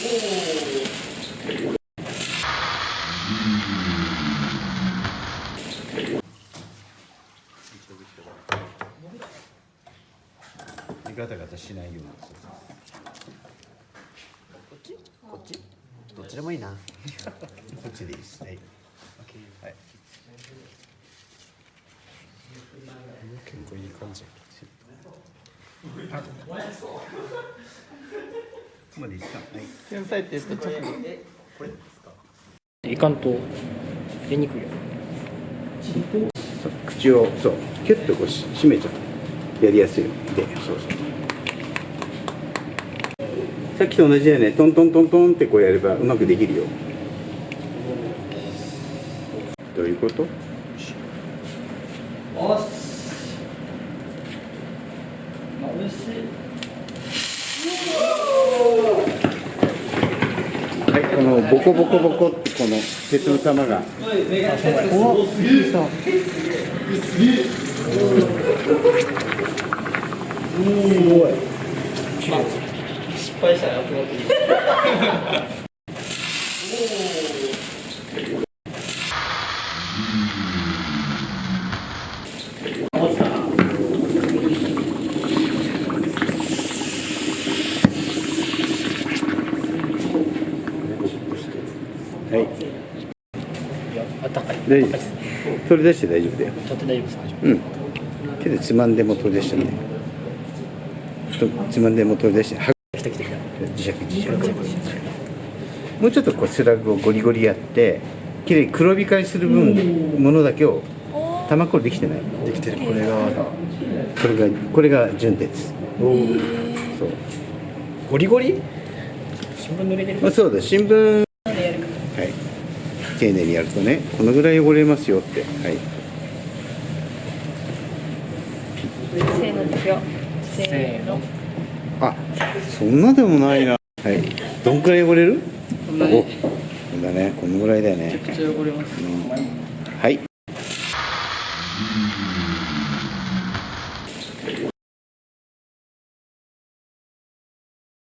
ガタガタしないようにこっち？こっち？どっちでもいいな。こっちでいいです。はい、はい、結構いい感じまでいいですかはい。天才って言った直後いかんと出にくいよ口をそうキュッとこうし閉めちゃう。やりやすい。よでそうそう。さっきと同じだよねトントントントンってこうやればうまくできるよ。どういうこと？はい、このボコボコボコってこの鉄の玉が。おそう失敗したらやってもらっていいはい。あったかい大丈夫。です取り出して大丈夫だよ。ちょっと大丈夫です。かうん。手でつまんでも取り出してねとつまんでも取り出しては来た来た来た。磁石磁石もうちょっとこうスラグをゴリゴリやってきれいに黒光りする分ものだけを玉これできてない。できてる。これが。これがこれが純鉄。そう。ゴリゴリ？新聞濡れてる？まあ、そうだ。新聞はい丁寧にやるとねこのぐらい汚れますよって。はい。せーのですよ。せせーの。あそんなでもないな。はい。どんくらい汚れる？こんなに。おこんだねこのぐらいだよね。めっちゃ汚れます。うん。はい